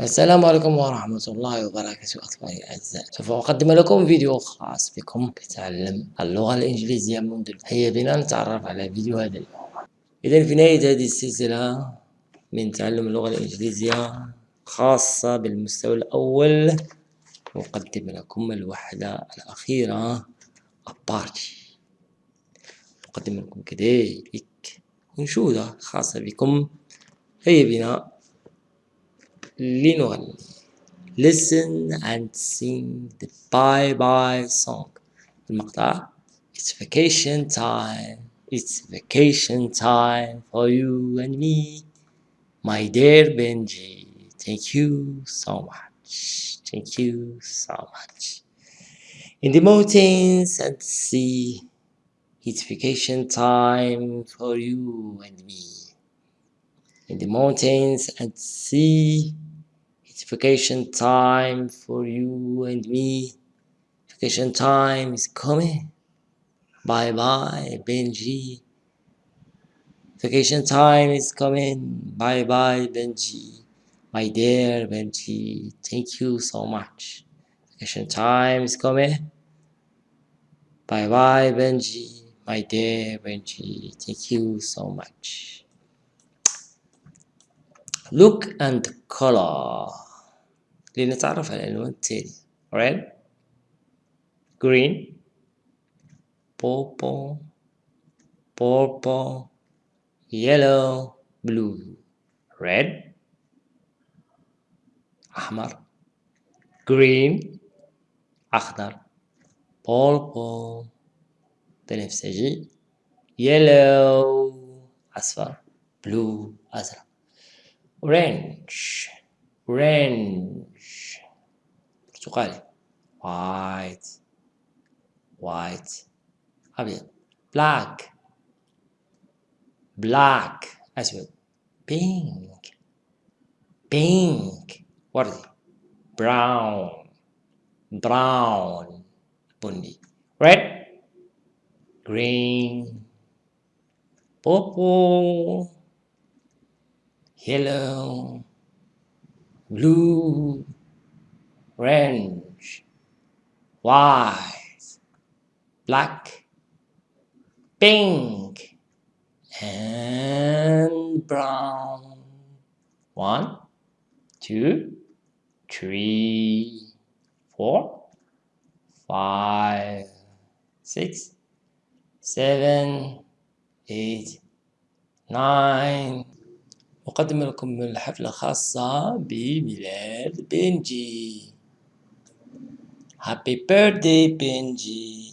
السلام عليكم ورحمة الله وبركاته أطفالي الأعزاء. سوف أقدم لكم فيديو خاص بكم لتعلم اللغة الإنجليزية منذ هيا بنا نتعرف على فيديو هذا اليوم. إذا في نهاية هذه السلسلة من تعلم اللغة الإنجليزية خاصة بالمستوى الأول نقدم لكم الوحدة الأخيرة أبارتي نقدم لكم كذلك أنشودة خاصة بكم هيا بنا. لنغني listen and sing the bye bye song المقطع it's vacation time it's vacation time for you and me my dear Benji thank you so much thank you so much in the mountains and sea it's vacation time for you and me in the mountains and sea it's vacation time for you and me. Vacation time is coming. Bye bye, Benji. Vacation time is coming. Bye bye, Benji. My dear Benji, thank you so much. Vacation time is coming. Bye bye, Benji. My dear Benji, thank you so much. Look and color. لنتعرف على الألوان التالية red green purple purple yellow blue red أحمر green أخضر purple بنفسجي yellow أصفر blue أزرق orange orange برتقالي white white أبيض black black أسود pink pink وردي brown brown بني red green purple yellow blue, orange, white, black, pink, and brown. One, two, three, four, five, six, seven, eight, nine, أقدم لكم الحفلة خاصة بميلاد بنجي Happy birthday بنجي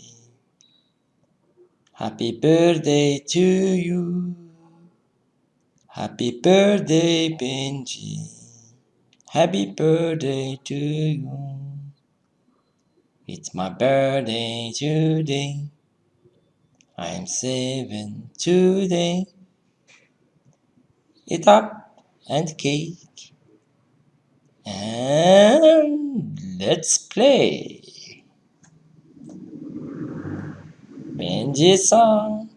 Happy birthday to you Happy birthday بنجي Happy birthday to you It's my birthday today I'm seven today it up and cake. And let's play. Benji song.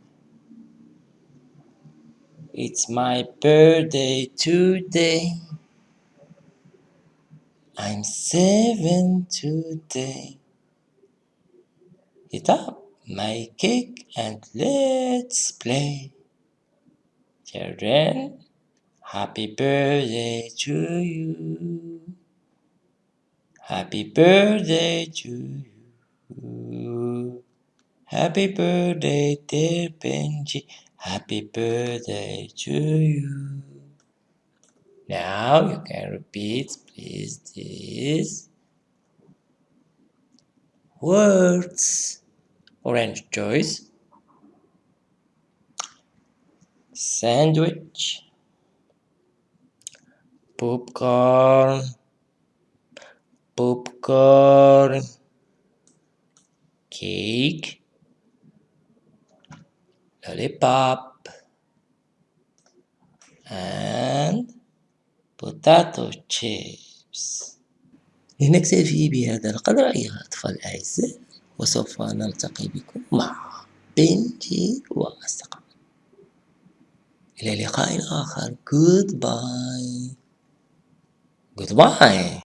It's my birthday today. I'm seven today. Eat up my cake and let's play. Children Happy birthday to you. Happy birthday to you. Happy birthday, dear Benji. Happy birthday to you. Now you can repeat, please, these words. Orange choice. Sandwich popcorn. Popcorn. Cake. Lollipop. And potato chips. لنكتفي بهذا القدر أيها الأطفال الأعزاء وسوف نلتقي بكم مع بنتي وأصدقائي. إلى لقاء آخر. Goodbye. Goodbye.